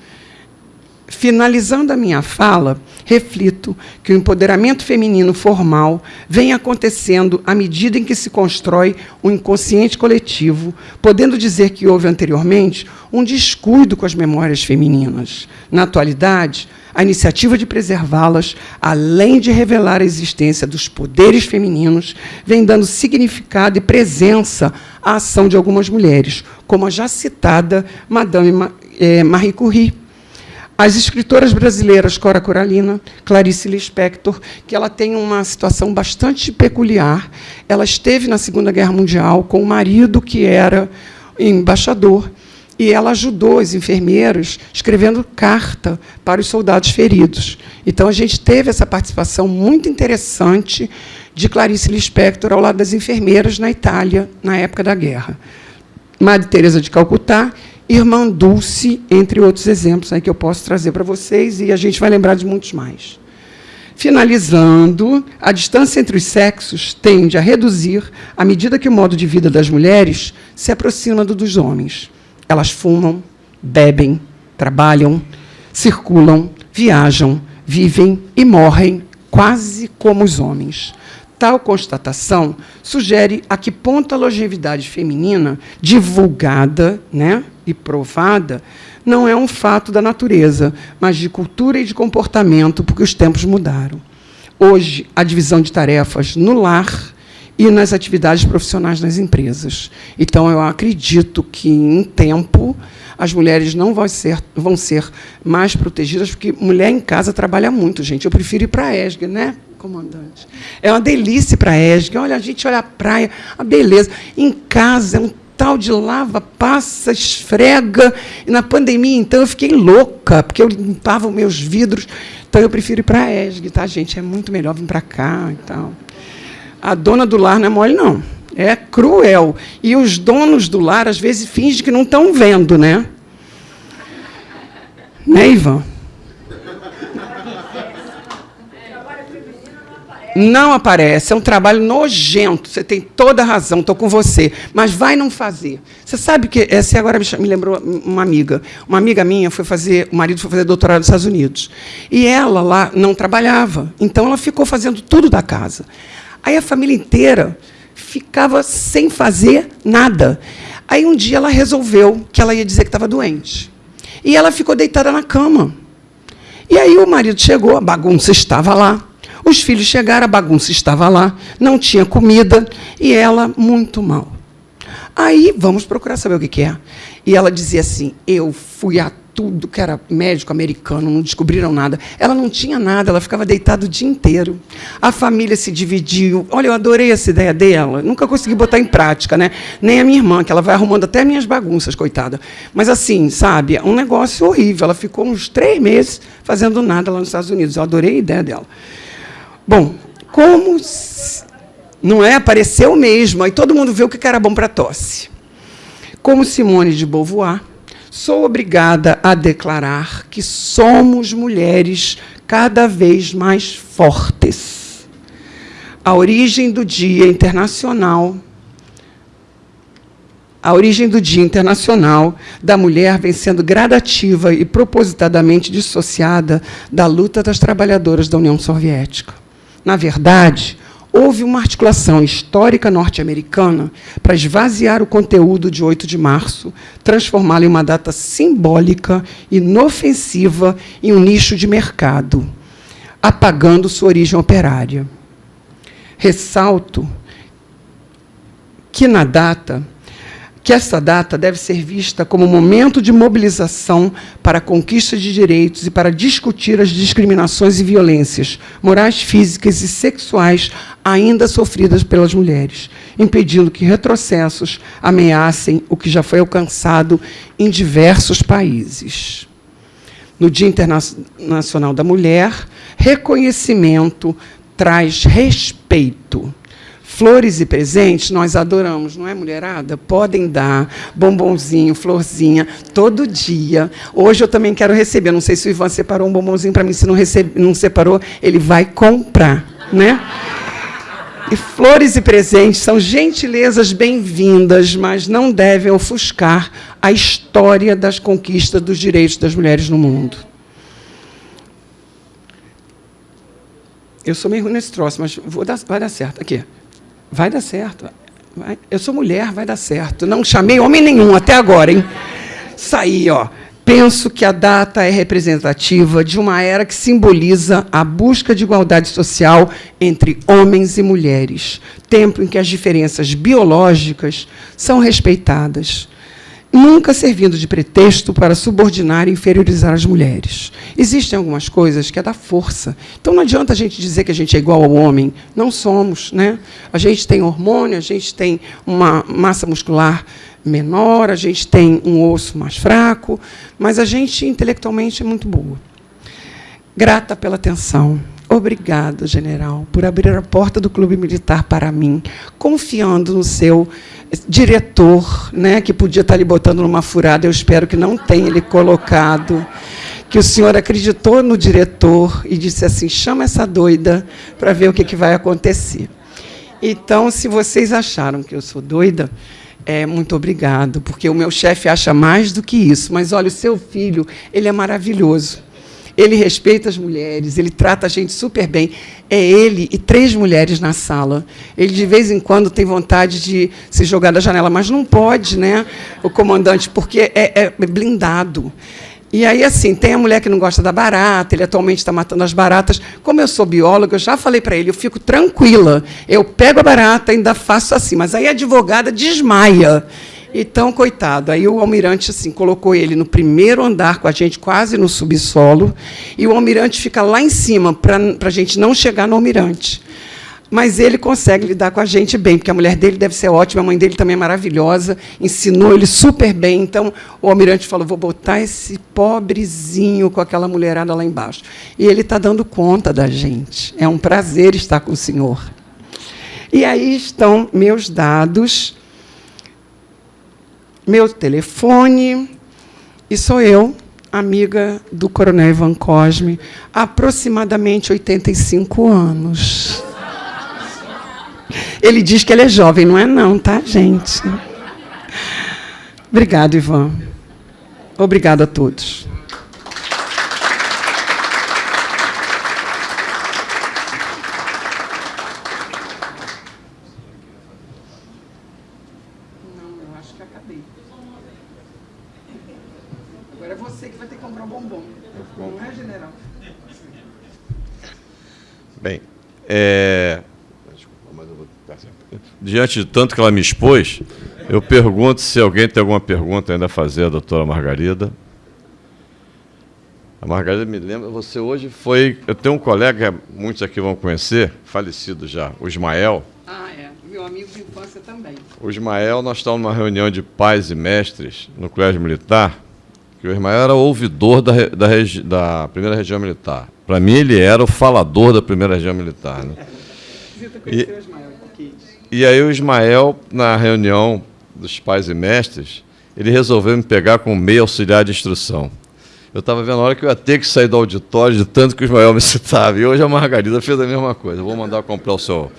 Finalizando a minha fala, reflito que o empoderamento feminino formal vem acontecendo à medida em que se constrói um inconsciente coletivo, podendo dizer que houve anteriormente um descuido com as memórias femininas. Na atualidade, a iniciativa de preservá-las, além de revelar a existência dos poderes femininos, vem dando significado e presença à ação de algumas mulheres, como a já citada Madame eh, Marie Curie, as escritoras brasileiras Cora Coralina, Clarice Lispector, que ela tem uma situação bastante peculiar. Ela esteve na Segunda Guerra Mundial com o marido que era embaixador e ela ajudou as enfermeiras escrevendo carta para os soldados feridos. Então a gente teve essa participação muito interessante de Clarice Lispector ao lado das enfermeiras na Itália na época da guerra. Madre Teresa de Calcutá Irmã Dulce, entre outros exemplos aí que eu posso trazer para vocês, e a gente vai lembrar de muitos mais. Finalizando, a distância entre os sexos tende a reduzir à medida que o modo de vida das mulheres se aproxima do dos homens. Elas fumam, bebem, trabalham, circulam, viajam, vivem e morrem quase como os homens. Tal constatação sugere a que ponto a longevidade feminina, divulgada né, e provada, não é um fato da natureza, mas de cultura e de comportamento, porque os tempos mudaram. Hoje, a divisão de tarefas no lar e nas atividades profissionais nas empresas. Então, eu acredito que, em tempo, as mulheres não vão ser, vão ser mais protegidas, porque mulher em casa trabalha muito, gente. Eu prefiro ir para a ESG, né? comandante. É uma delícia para a ESG. Olha, a gente olha a praia, a beleza. Em casa é um tal de lava, passa, esfrega. E na pandemia, então, eu fiquei louca, porque eu limpava os meus vidros. Então, eu prefiro ir para a ESG, tá, gente? É muito melhor vir para cá e tal. A dona do lar não é mole, não. É cruel. E os donos do lar, às vezes, fingem que não estão vendo, né? Né, Ivan? Não aparece, é um trabalho nojento, você tem toda a razão, estou com você, mas vai não fazer. Você sabe que, essa agora me lembrou uma amiga, uma amiga minha foi fazer, o marido foi fazer doutorado nos Estados Unidos, e ela lá não trabalhava, então ela ficou fazendo tudo da casa. Aí a família inteira ficava sem fazer nada. Aí um dia ela resolveu que ela ia dizer que estava doente. E ela ficou deitada na cama. E aí o marido chegou, a bagunça estava lá. Os filhos chegaram, a bagunça estava lá, não tinha comida e ela muito mal. Aí vamos procurar saber o que, que é. E ela dizia assim: Eu fui a tudo que era médico americano, não descobriram nada. Ela não tinha nada, ela ficava deitada o dia inteiro. A família se dividiu. Olha, eu adorei essa ideia dela. Nunca consegui botar em prática, né? Nem a minha irmã, que ela vai arrumando até minhas bagunças, coitada. Mas assim, sabe, um negócio horrível. Ela ficou uns três meses fazendo nada lá nos Estados Unidos. Eu adorei a ideia dela. Bom, como não é apareceu mesmo, aí todo mundo vê o que era bom para tosse. Como Simone de Beauvoir, sou obrigada a declarar que somos mulheres cada vez mais fortes. A origem do Dia Internacional a origem do Dia Internacional da Mulher vem sendo gradativa e propositadamente dissociada da luta das trabalhadoras da União Soviética. Na verdade, houve uma articulação histórica norte-americana para esvaziar o conteúdo de 8 de março, transformá-lo em uma data simbólica, inofensiva, em um nicho de mercado, apagando sua origem operária. Ressalto que na data que essa data deve ser vista como momento de mobilização para a conquista de direitos e para discutir as discriminações e violências morais, físicas e sexuais ainda sofridas pelas mulheres, impedindo que retrocessos ameacem o que já foi alcançado em diversos países. No Dia Internacional da Mulher, reconhecimento traz respeito Flores e presentes nós adoramos, não é, mulherada? Podem dar bombonzinho, florzinha, todo dia. Hoje eu também quero receber. Não sei se o Ivan separou um bombonzinho para mim. Se não, recebe, não separou, ele vai comprar. Né? E flores e presentes são gentilezas bem-vindas, mas não devem ofuscar a história das conquistas dos direitos das mulheres no mundo. Eu sou meio ruim nesse troço, mas dar, vai dar certo. Aqui. Vai dar certo. Vai. Eu sou mulher, vai dar certo. Não chamei homem nenhum até agora, hein? Saí, ó. Penso que a data é representativa de uma era que simboliza a busca de igualdade social entre homens e mulheres, tempo em que as diferenças biológicas são respeitadas, nunca servindo de pretexto para subordinar e inferiorizar as mulheres. Existem algumas coisas que é da força. Então não adianta a gente dizer que a gente é igual ao homem. Não somos. Né? A gente tem hormônio, a gente tem uma massa muscular menor, a gente tem um osso mais fraco, mas a gente intelectualmente é muito boa. Grata pela atenção. Obrigada, general, por abrir a porta do Clube Militar para mim, confiando no seu diretor, né, que podia estar lhe botando numa furada, eu espero que não tenha ele colocado, que o senhor acreditou no diretor e disse assim, chama essa doida para ver o que, que vai acontecer. Então, se vocês acharam que eu sou doida, é, muito obrigado, porque o meu chefe acha mais do que isso. Mas, olha, o seu filho, ele é maravilhoso. Ele respeita as mulheres, ele trata a gente super bem. É ele e três mulheres na sala. Ele, de vez em quando, tem vontade de se jogar da janela, mas não pode, né, o comandante, porque é, é blindado. E aí, assim, tem a mulher que não gosta da barata, ele atualmente está matando as baratas. Como eu sou bióloga, eu já falei para ele, eu fico tranquila. Eu pego a barata, ainda faço assim, mas aí a advogada desmaia. Então, coitado, aí o almirante assim colocou ele no primeiro andar com a gente, quase no subsolo, e o almirante fica lá em cima para a gente não chegar no almirante. Mas ele consegue lidar com a gente bem, porque a mulher dele deve ser ótima, a mãe dele também é maravilhosa, ensinou ele super bem. Então, o almirante falou: vou botar esse pobrezinho com aquela mulherada lá embaixo. E ele está dando conta da gente. É um prazer estar com o senhor. E aí estão meus dados meu telefone, e sou eu, amiga do Coronel Ivan Cosme, aproximadamente 85 anos. Ele diz que ele é jovem, não é não, tá, gente? Obrigado, Ivan. Obrigado a todos. É... Diante de tanto que ela me expôs, eu pergunto se alguém tem alguma pergunta ainda a fazer à doutora Margarida. A Margarida me lembra, você hoje foi. Eu tenho um colega, muitos aqui vão conhecer, falecido já, o Ismael. Ah, é. Meu amigo de infância também. O Ismael, nós estávamos numa reunião de pais e mestres no Colégio Militar, que o Ismael era ouvidor da, da, da primeira região militar. Para mim, ele era o falador da primeira região militar. Né? E, e aí o Ismael, na reunião dos pais e mestres, ele resolveu me pegar com meio auxiliar de instrução. Eu estava vendo a hora que eu ia ter que sair do auditório de tanto que o Ismael me citava. E hoje a Margarida fez a mesma coisa. vou mandar comprar o seu.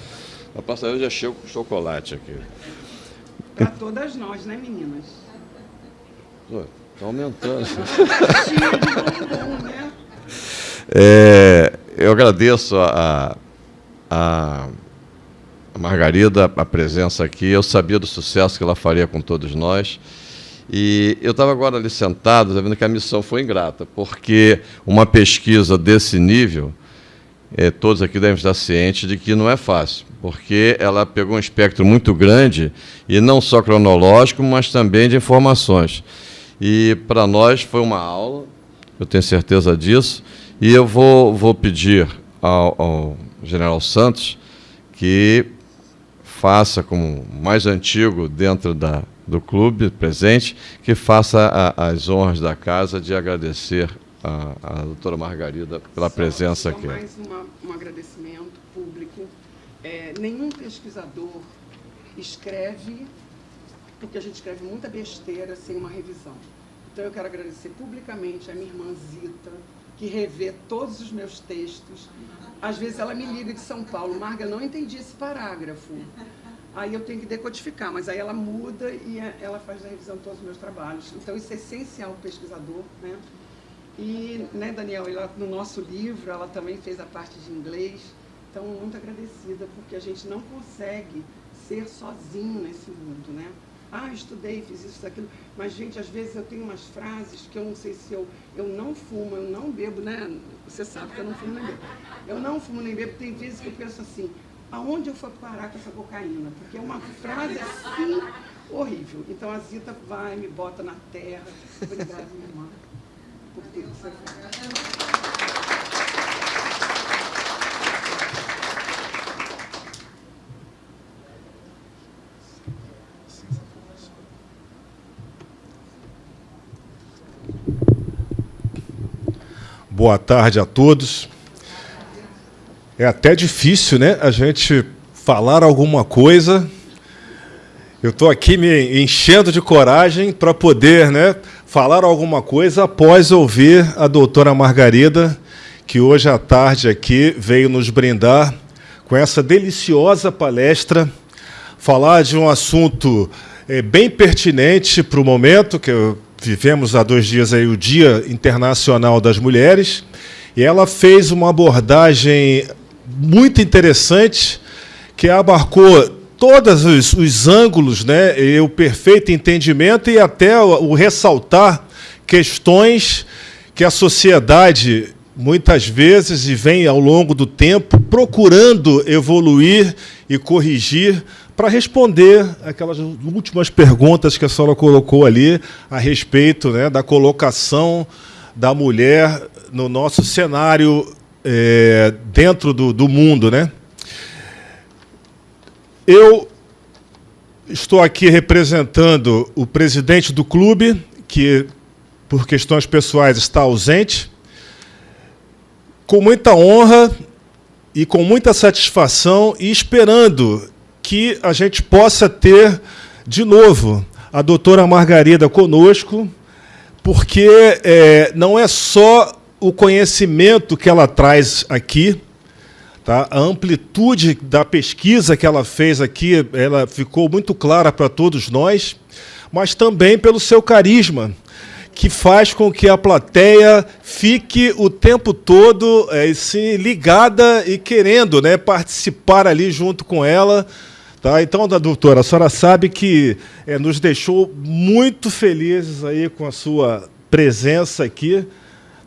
A passageira já chegou com chocolate aqui. Para todas nós, né, meninas? Está aumentando. É, eu agradeço a, a, Margarida a presença aqui. Eu sabia do sucesso que ela faria com todos nós. E eu estava agora ali sentado, vendo que a missão foi ingrata, porque uma pesquisa desse nível, é, todos aqui devem estar cientes de que não é fácil, porque ela pegou um espectro muito grande, e não só cronológico, mas também de informações. E para nós foi uma aula, eu tenho certeza disso, e eu vou, vou pedir ao, ao general Santos que faça como mais antigo dentro da, do clube presente, que faça a, as honras da casa de agradecer a, a doutora Margarida pela só, presença só aqui. mais uma, um agradecimento público. É, nenhum pesquisador escreve, porque a gente escreve muita besteira sem uma revisão. Então eu quero agradecer publicamente a minha irmã Zita, que revê todos os meus textos. Às vezes ela me liga de São Paulo, Marga, não entendi esse parágrafo aí eu tenho que decodificar, mas aí ela muda e é, ela faz a revisão de todos os meus trabalhos. Então isso é essencial para o pesquisador, né? E, né, Daniel, ela, no nosso livro, ela também fez a parte de inglês, então muito agradecida, porque a gente não consegue ser sozinho nesse mundo, né? Ah, estudei, fiz isso, aquilo, mas, gente, às vezes eu tenho umas frases que eu não sei se eu, eu não fumo, eu não bebo, né? Você sabe que eu não fumo nem bebo. Eu não fumo nem bebo, tem vezes que eu penso assim, aonde eu for parar com essa cocaína? Porque é uma frase assim horrível. Então a Zita vai, me bota na terra. Obrigada, minha irmã, por tudo que você fez. Boa tarde a todos. É até difícil, né? A gente falar alguma coisa. Eu estou aqui me enchendo de coragem para poder, né, falar alguma coisa após ouvir a doutora Margarida, que hoje à tarde aqui veio nos brindar com essa deliciosa palestra, falar de um assunto é, bem pertinente para o momento, que vivemos há dois dias aí o Dia Internacional das Mulheres, e ela fez uma abordagem muito interessante, que abarcou todos os, os ângulos, né, e o perfeito entendimento e até o, o ressaltar questões que a sociedade muitas vezes e vem ao longo do tempo procurando evoluir e corrigir para responder aquelas últimas perguntas que a senhora colocou ali a respeito né, da colocação da mulher no nosso cenário é, dentro do, do mundo. Né? Eu estou aqui representando o presidente do clube, que, por questões pessoais, está ausente. Com muita honra e com muita satisfação e esperando que a gente possa ter, de novo, a doutora Margarida conosco, porque é, não é só o conhecimento que ela traz aqui, tá? a amplitude da pesquisa que ela fez aqui, ela ficou muito clara para todos nós, mas também pelo seu carisma, que faz com que a plateia fique o tempo todo é, assim, ligada e querendo né, participar ali junto com ela. Tá? Então, doutora, a senhora sabe que é, nos deixou muito felizes aí com a sua presença aqui.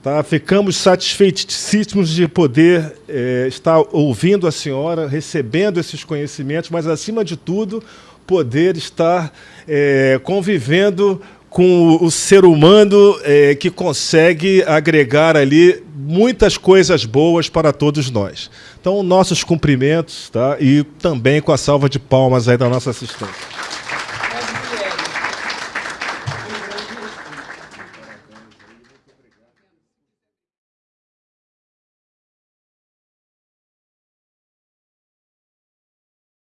Tá? Ficamos satisfeitíssimos de poder é, estar ouvindo a senhora, recebendo esses conhecimentos, mas, acima de tudo, poder estar é, convivendo com o ser humano é, que consegue agregar ali muitas coisas boas para todos nós. Então, nossos cumprimentos tá? e também com a salva de palmas aí da nossa assistência.